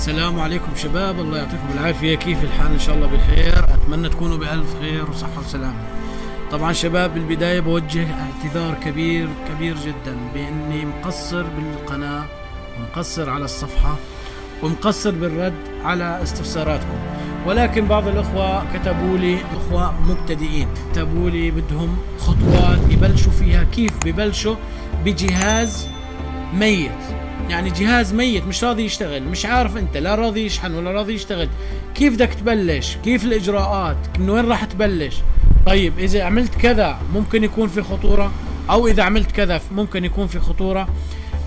السلام عليكم شباب الله يعطيكم العافية كيف الحال؟ إن شاء الله بخير أتمنى تكونوا بألف خير وصحة وسلامة. طبعا شباب بالبداية بوجه اعتذار كبير كبير جدا بإني مقصر بالقناة ومقصر على الصفحة ومقصر بالرد على استفساراتكم. ولكن بعض الأخوة كتبوا لي أخوة مبتدئين كتبوا لي بدهم خطوات يبلشوا فيها كيف ببلشوا؟ بجهاز ميت. يعني جهاز ميت مش راضي يشتغل مش عارف انت لا راضي يشحن ولا راضي يشتغل. كيف بدك تبلش؟ كيف الإجراءات؟ من وين راح تبلش؟ طيب إذا عملت كذا ممكن يكون في خطورة أو إذا عملت كذا ممكن يكون في خطورة.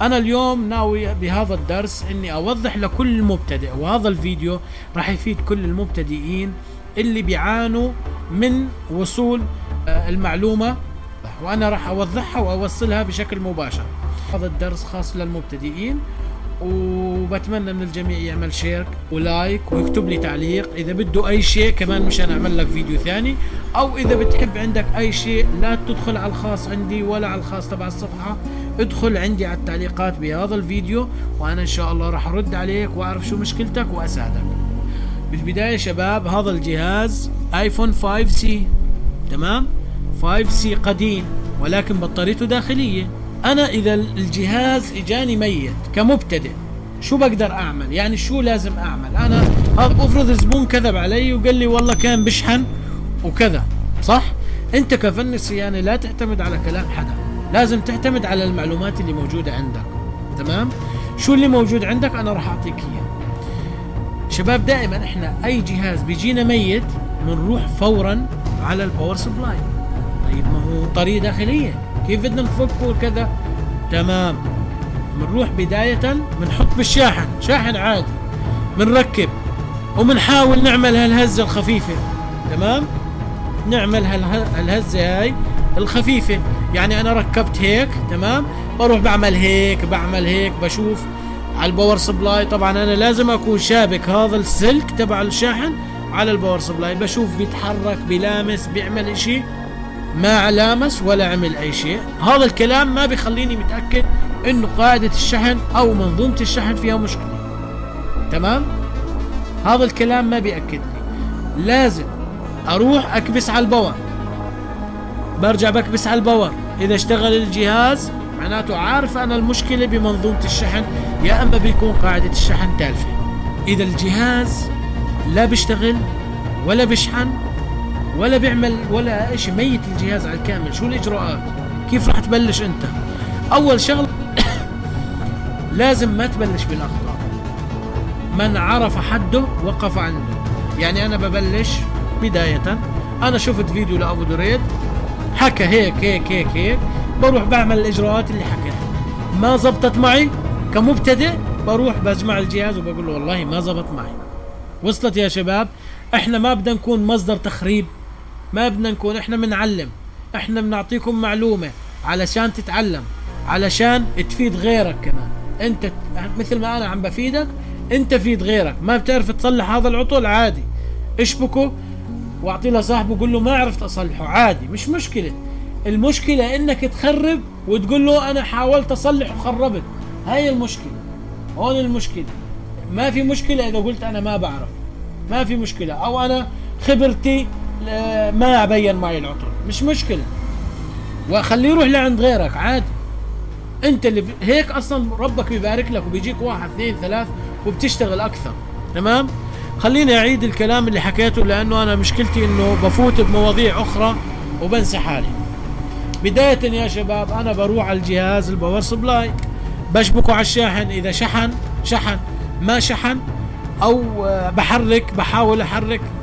أنا اليوم ناوي بهذا الدرس إني أوضح لكل مبتدئ وهذا الفيديو راح يفيد كل المبتدئين اللي بيعانوا من وصول آه، المعلومة وأنا راح أوضحها وأوصلها بشكل مباشر. هذا الدرس خاص للمبتدئين وبتمنى من الجميع يعمل share و like ويكتب لي تعليق. إذا بده أي شيء كمان مشان أعمل لك فيديو ثاني. أو إذا بتحب عندك أي شيء لا تدخل على الخاص عندي ولا على الخاص تبع الصفحة. ادخل عندي على التعليقات بهذا الفيديو وأنا إن شاء الله راح أرد عليك وأعرف شو مشكلتك وأساعدك. بالبداية شباب هذا الجهاز iPhone 5C تمام؟ 5C قديم ولكن بطاريته داخلية. أنا إذا الجهاز إجاني ميت كمبتدئ شو بقدر أعمل؟ يعني شو لازم أعمل؟ أنا أفرض زبون كذب علي وقال لي والله كان بشحن وكذا صح؟ أنت كفني صيانه لا تعتمد على كلام حدا لازم تعتمد على المعلومات اللي موجودة عندك تمام؟ شو اللي موجود عندك؟ أنا راح أعطيك إياه. شباب دائما إحنا أي جهاز بيجينا ميت بنروح فورا على ال power supply طيب ما هو طريقة داخلية. كيف بدنا نفكه وكذا تمام. بنروح بداية بنحط بالشاحن شاحن عادي. بنركب وبنحاول نعمل هالهزة الخفيفة. تمام؟ نعمل هالهزة هاي الخفيفة. يعني أنا ركبت هيك تمام؟ بروح بعمل هيك بعمل هيك بشوف على ال power supply. طبعا أنا لازم أكون شابك هذا السلك تبع الشاحن على ال power supply. بشوف بيتحرك بيلامس بيعمل إشي. ما لامس ولا عمل أي شيء. هذا الكلام ما بيخليني متأكد إنه قاعدة الشحن أو منظومة الشحن فيها مشكلة. تمام؟ هذا الكلام ما بيأكد لي. لازم أروح أكبس على ال power. برجع بكبس على ال power. إذا اشتغل الجهاز معناته عارف أنا المشكلة بمنظومة الشحن يا إما بيكون قاعدة الشحن تالفة. إذا الجهاز لا بيشتغل ولا بيشحن ولا بيعمل ولا شيء ميت الجهاز على الكامل. شو الإجراءات؟ كيف راح تبلش أنت؟ أول شغله لازم ما تبلش بالأخطاء. من عرف حده وقف عنده. يعني أنا ببلش بداية. أنا شفت فيديو لأبو دريد حكى هيك هيك هيك هيك. بروح بعمل الإجراءات اللي حكاها ما زبطت معي كمبتدئ بروح بجمع الجهاز وبقول له والله ما زبط معي. وصلت يا شباب إحنا ما بدنا نكون مصدر تخريب. ما بدنا نكون إحنا بنعلم إحنا بنعطيكم معلومة علشان تتعلم علشان تفيد غيرك كمان. أنت مثل ما أنا عم بفيدك أنت فيد غيرك. ما بتعرف تصلح هذا العطل؟ عادي. اشبكه واعطي له صاحبه قول له ما عرفت أصلحه. عادي مش مشكلة. المشكلة إنك تخرب وتقول له أنا حاولت أصلح وخربت. هاي المشكلة. هون المشكلة. ما في مشكلة إذا قلت أنا ما بعرف. ما في مشكلة. أو أنا خبرتي ما بين معي العطل مش مشكلة. وخليه يروح لعند غيرك عادي. أنت اللي هيك أصلا ربك بيبارك لك وبيجيك واحد اثنين ثلاث وبتشتغل أكثر. تمام؟ خليني أعيد الكلام اللي حكيته لأنه أنا مشكلتي إنه بفوت بمواضيع أخرى وبنسى حالي. بداية يا شباب أنا بروح على الجهاز ال power supply. بشبكه على الشاحن إذا شحن شحن. ما شحن أو بحرك بحاول أحرك. آه،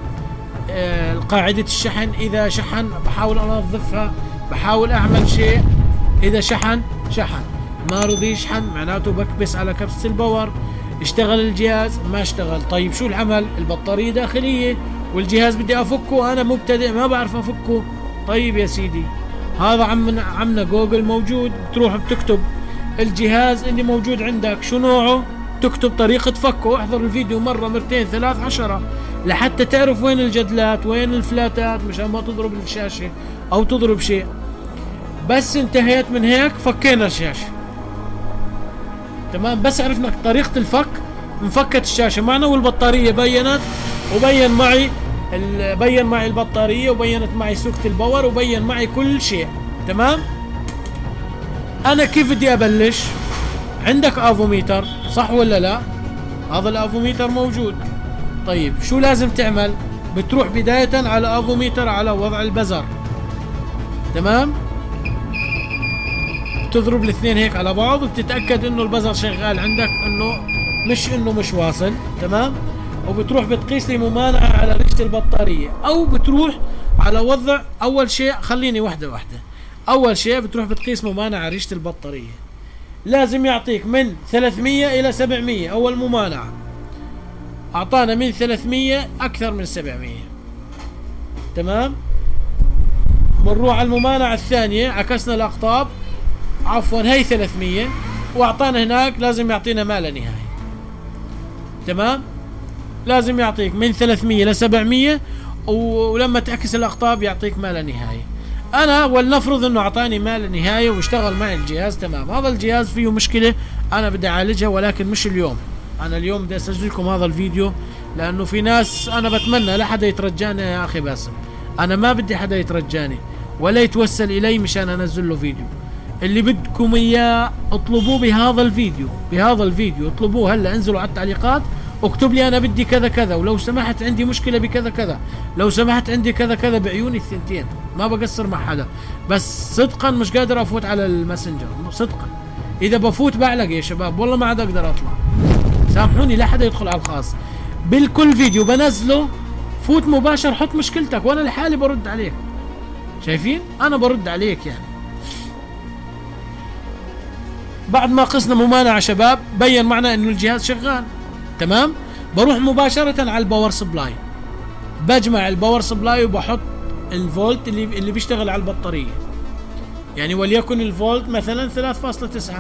قاعدة الشحن. إذا شحن بحاول أنظفها بحاول أعمل شيء. إذا شحن شحن. ما رضي يشحن معناته بكبس على كبسة ال power. اشتغل الجهاز ما اشتغل. طيب شو العمل؟ البطارية داخلية والجهاز بدي أفكه. أنا مبتدئ ما بعرف أفكه. طيب يا سيدي هذا عمنا عمنا جوجل موجود. بتروح بتكتب الجهاز اللي موجود عندك. شو نوعه؟ تكتب طريقة فكه. احضر الفيديو مرة مرتين ثلاث عشرة. لحتى تعرف وين الجدلات وين الفلاتات مشان ما تضرب الشاشة أو تضرب شيء. بس انتهيت من هيك فكينا الشاشة. تمام؟ بس عرفنا طريقة الفك انفكت الشاشة. معنا والبطارية بينت وبين معي بين معي البطارية وبينت معي سوكة ال power وبين معي كل شيء. تمام؟ أنا كيف بدي أبلش؟ عندك أفوميتر صح ولا لا؟ هذا الأفوميتر موجود. طيب شو لازم تعمل؟ بتروح بداية على افوميتر على وضع ال buzzer. تمام؟ بتضرب الاثنين هيك على بعض وبتتأكد إنه ال buzzer شغال عندك إنه مش إنه مش واصل. تمام؟ وبتروح بتقيس لي ممانعة على ريشة البطارية. أو بتروح على وضع أول شيء خليني واحدة واحدة أول شيء بتروح بتقيس ممانعة ريشة البطارية. لازم يعطيك من 300 إلى 700 أول ممانعة. أعطانا من 300 أكثر من 700 تمام؟ بنروح على الممانعة الثانية عكسنا الأقطاب. عفوا هي 300 وأعطانا هناك لازم يعطينا ما لا نهاية تمام؟ لازم يعطيك من 300 ل 700 و- ولما تعكس الأقطاب يعطيك ما لا نهايه أنا ولنفرض إنه أعطاني ما لا نهايه واشتغل معي الجهاز تمام. هذا الجهاز فيه مشكلة أنا بدي أعالجها ولكن مش اليوم. أنا اليوم بدي اسجل لكم هذا الفيديو لأنه في ناس أنا بتمنى لا حدا يترجاني يا أخي باسم. أنا ما بدي حدا يترجاني ولا يتوسل إلي مشان أنزل له فيديو. اللي بدكم إياه اطلبوه بهذا الفيديو بهذا الفيديو اطلبوه هلا انزلوا على التعليقات اكتب لي أنا بدي كذا كذا ولو سمحت عندي مشكلة بكذا كذا لو سمحت عندي كذا كذا بعيوني الثنتين. ما بقصر مع حدا. بس صدقا مش قادر أفوت على ال Messenger صدقا. إذا بفوت بعلق يا شباب والله ما عاد أقدر أطلع. سامحوني لا حدا يدخل على الخاص. بالكل فيديو بنزله فوت مباشر حط مشكلتك وأنا لحالي برد عليك. شايفين؟ أنا برد عليك يعني. بعد ما قسنا ممانعة شباب بين معنا إنه الجهاز شغال. تمام؟ بروح مباشرة على ال power supply. بجمع ال power supply وبحط الفولت اللي اللي بيشتغل على البطارية. يعني وليكن الفولت مثلا 3.9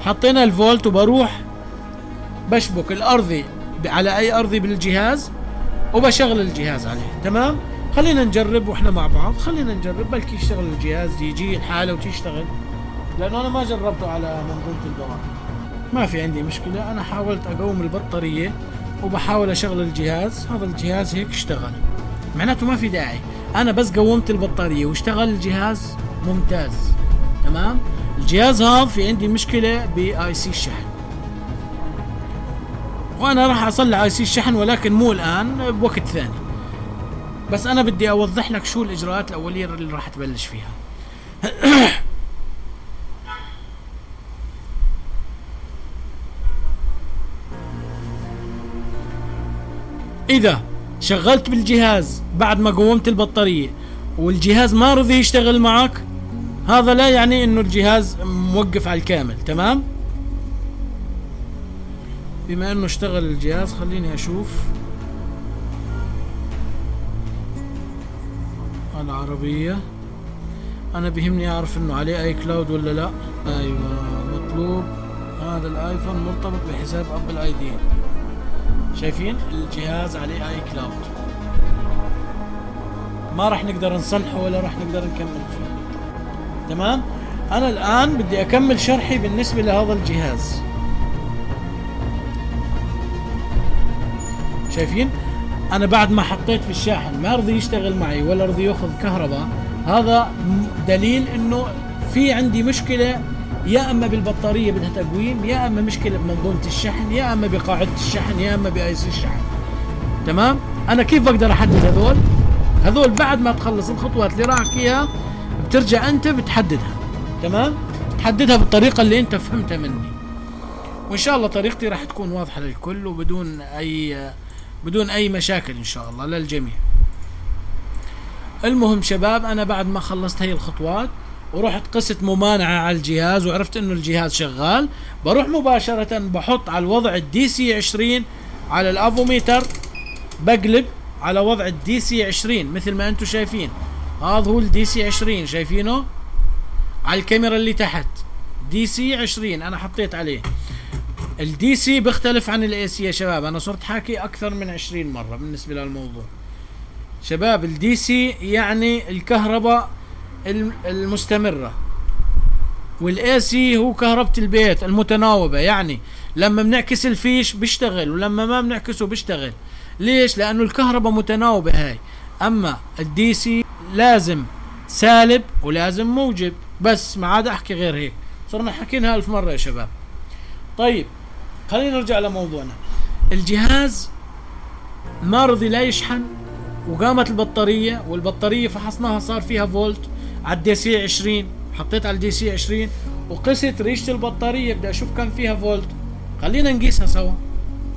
حطينا الفولت وبروح بشبك الأرضي على أي أرضي بالجهاز وبشغل الجهاز عليه. تمام؟ خلينا نجرب وإحنا مع بعض. خلينا نجرب بلكي يشتغل الجهاز يجي الحالة وتشتغل لأنه أنا ما جربته على منظومة ال power ما في عندي مشكلة. أنا حاولت أقوم البطارية وبحاول أشغل الجهاز. هذا الجهاز هيك اشتغل. معناته ما في داعي. أنا بس قومت البطارية واشتغل الجهاز ممتاز. تمام؟ الجهاز هذا في عندي مشكلة ب IC الشحن. وأنا راح أصلح IC الشحن ولكن مو الآن بوقت ثاني. بس أنا بدي أوضح لك شو الإجراءات الأولية اللي راح تبلش فيها. إذا شغلت بالجهاز بعد ما قومت البطارية والجهاز ما رضي يشتغل معك هذا لا يعني إنه الجهاز موقف على الكامل تمام؟ بما إنه اشتغل الجهاز خليني أشوف. العربية. أنا بيهمني أعرف إنه عليه iCloud ولا لا. أيوه مطلوب. هذا الآيفون مرتبط بحساب Apple ID. شايفين؟ الجهاز عليه iCloud ما راح نقدر نصلحه ولا راح نقدر نكمل فيه. تمام؟ أنا الآن بدي أكمل شرحي بالنسبة لهذا الجهاز. شايفين؟ أنا بعد ما حطيت في الشاحن ما رضي يشتغل معي ولا رضي يأخذ كهرباء هذا دليل إنه في عندي مشكلة يا أما بالبطارية بدها تقويم يا أما مشكلة بمنظومة الشحن يا أما بقاعدة الشحن يا أما بأي الشحن. تمام؟ أنا كيف بقدر أحدد هذول؟ هذول بعد ما تخلص الخطوات اللي راح اياها بترجع أنت بتحددها تمام؟ تحددها بالطريقة اللي أنت فهمتها مني. وإن شاء الله طريقتي راح تكون واضحة للكل وبدون أي بدون أي مشاكل إن شاء الله للجميع. المهم شباب أنا بعد ما خلصت هي الخطوات ورحت قست ممانعة على الجهاز وعرفت إنه الجهاز شغال بروح مباشرة بحط على الوضع ال DC 20 على الأفوميتر بقلب على وضع ال DC 20 مثل ما أنتم شايفين. هذا هو ال DC 20 شايفينه؟ على الكاميرا اللي تحت. DC 20 أنا حطيت عليه. ال DC بيختلف عن ال AC يا شباب. أنا صرت حاكي أكثر من 20 مرة بالنسبة للموضوع. شباب ال DC يعني الكهرباء الم- المستمرة. وال AC هو كهربة البيت المتناوبة. يعني لما بنعكس الفيش بيشتغل ولما ما بنعكسه بيشتغل. ليش؟ لأنه الكهرباء متناوبة هاي. أما ال DC لازم سالب ولازم موجب. بس ما عاد أحكي غير هيك. صرنا حكيناها ألف مرة يا شباب. طيب خلينا نرجع لموضوعنا. الجهاز ما رضي لا يشحن وقامت البطارية والبطارية فحصناها صار فيها فولت على ال DC 20 حطيت على ال DC 20 وقست ريشة البطارية. بدي أشوف كم فيها فولت. خلينا نقيسها سوا.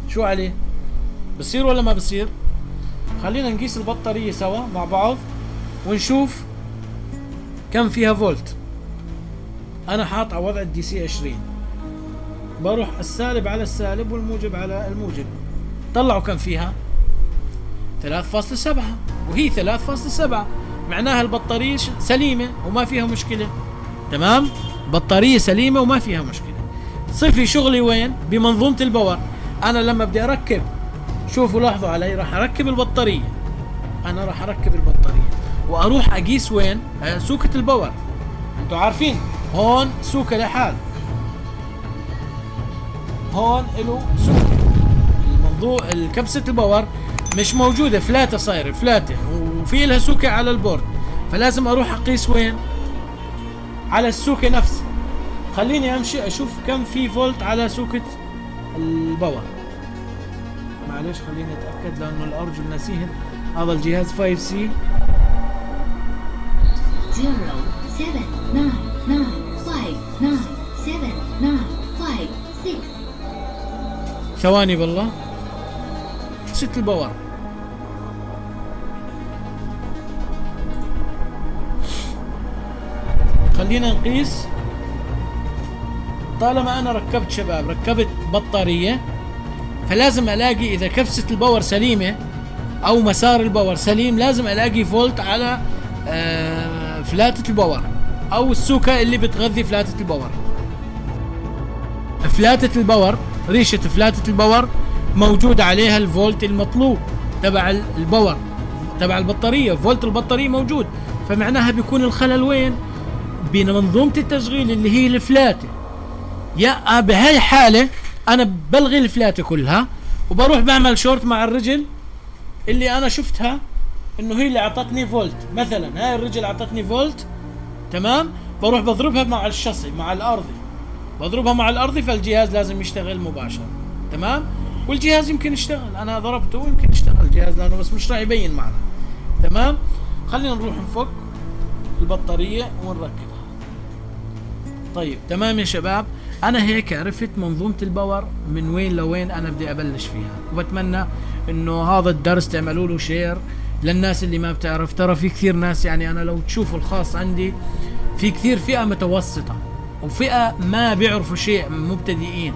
شو عليه؟ بصير ولا ما بصير؟ خلينا نقيس البطارية سوا مع بعض. ونشوف كم فيها فولت. أنا حاط على وضع ال DC 20 بروح السالب على السالب والموجب على الموجب. طلعوا كم فيها؟ 3.7 وهي 3.7 معناها البطارية سليمة وما فيها مشكلة. تمام؟ بطارية سليمة وما فيها مشكلة. صفي شغلي وين؟ بمنظومة ال power. أنا لما بدي أركب شوفوا لاحظوا علي راح أركب البطارية. أنا راح أركب البطارية. وأروح أقيس وين؟ آه، سوكة ال power. أنتوا عارفين هون سوكة لحال. هون له سوكة. الموضوع الكبسة ال power مش موجودة فلاتة صايرة فلاتة وفي لها سوكة على ال board. فلازم أروح أقيس وين؟ على السوكة نفسها. خليني أمشي أشوف كم في فولت على سوكة ال power. معلش خليني أتأكد لأنه الأرجل ناسيهن هذا الجهاز 5C ثواني بالله. ست ال power خلينا نقيس. طالما أنا ركبت شباب ركبت بطارية فلازم ألاقي إذا كبسة ال power سليمة أو مسار ال power سليم لازم ألاقي فولت على آه، فلاتة ال power. أو السوكة اللي بتغذي فلاتة ال power. فلاتة ال power ريشة فلاتة ال power موجود عليها الفولت المطلوب تبع ال- ال power تبع البطارية. فولت البطارية موجود. فمعناها بيكون الخلل وين؟ بمنظومة التشغيل اللي هي الفلاتة. يا بهاي الحالة أنا بلغي الفلاتة كلها وبروح بعمل شورت مع الرجل اللي أنا شفتها إنه هي اللي أعطتني فولت. مثلا هاي الرجل أعطتني فولت تمام؟ بروح بضربها مع الشاصي مع الأرضي. بضربها مع الأرضي فالجهاز لازم يشتغل مباشرة تمام؟ والجهاز يمكن يشتغل. أنا ضربته ويمكن يشتغل الجهاز لأنه بس مش راح يبين معنا تمام؟ خلينا نروح نفك البطارية ونركبها. طيب تمام يا شباب؟ أنا هيك عرفت منظومة ال power من وين لوين أنا بدي أبلش فيها وبتمنى إنه هذا الدرس تعملوا له share للناس اللي ما بتعرف. ترى في كثير ناس يعني أنا لو تشوفوا الخاص عندي في كثير فئة متوسطة وفئة ما بيعرفوا شيء مبتدئين.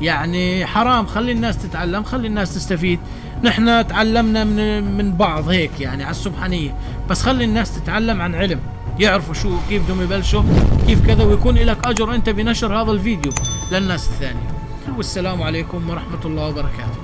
يعني حرام خلي الناس تتعلم خلي الناس تستفيد. نحن تعلمنا من من بعض هيك يعني على السبحانية. بس خلي الناس تتعلم عن علم. يعرفوا شو كيف بدهم يبلشوا كيف كذا ويكون لك أجر انت بنشر هذا الفيديو للناس الثانية. والسلام عليكم ورحمة الله وبركاته.